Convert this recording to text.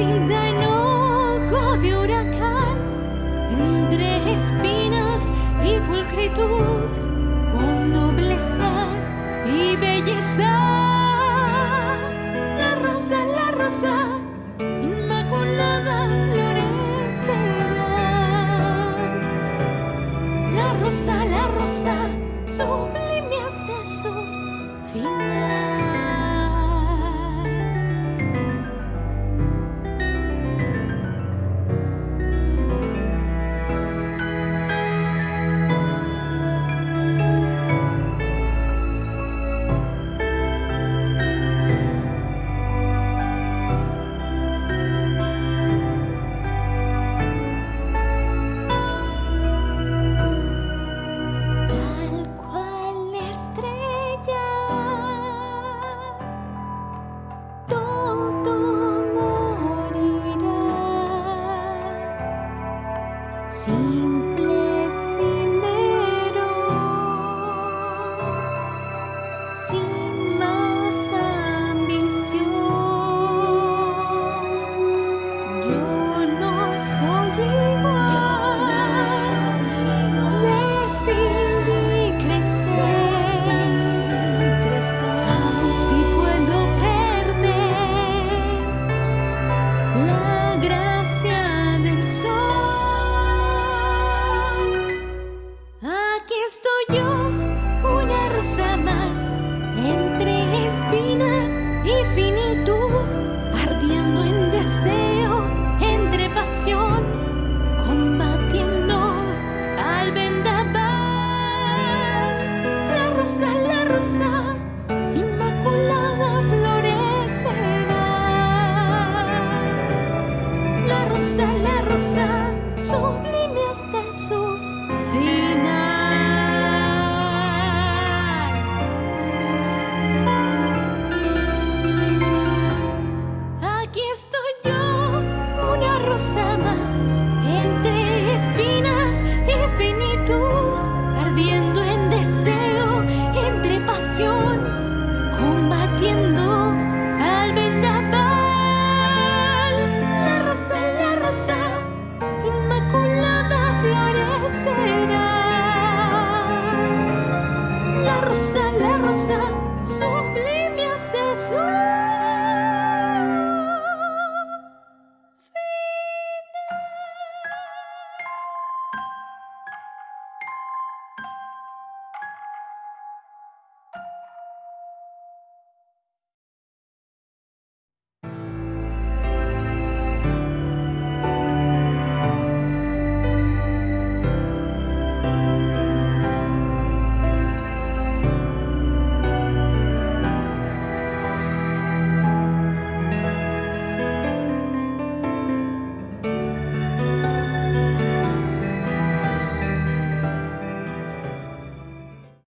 en ojo de huracán entre espinas y pulcritud, con nobleza y belleza. La rosa, la rosa, inmaculada florecerá. La rosa, la rosa, sublime. yo una rosa más entre espinas infinitas.